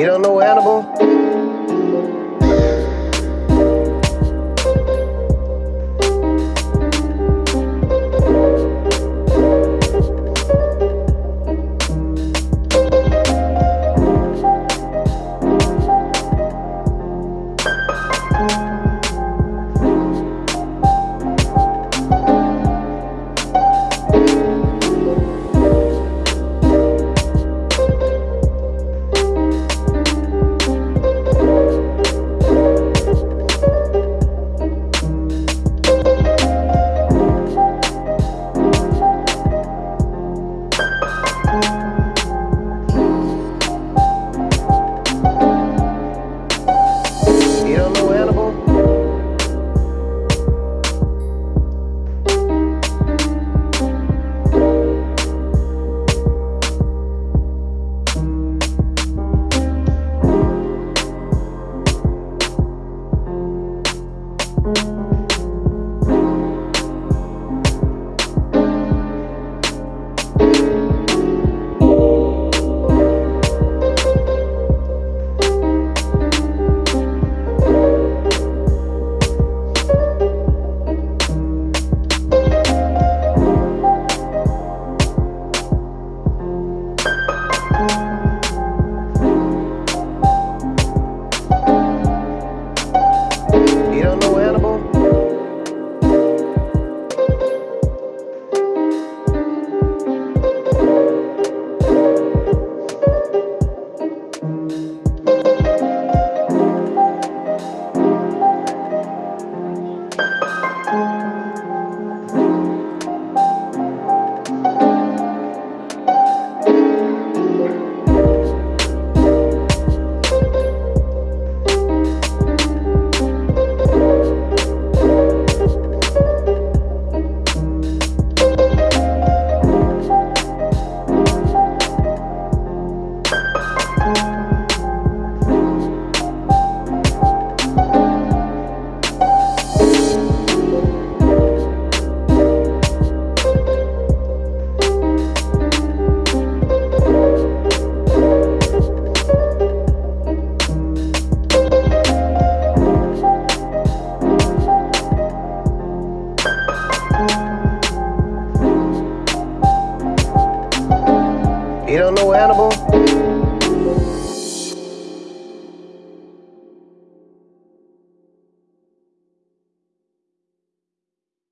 You don't know animal. You don't know Hannibal?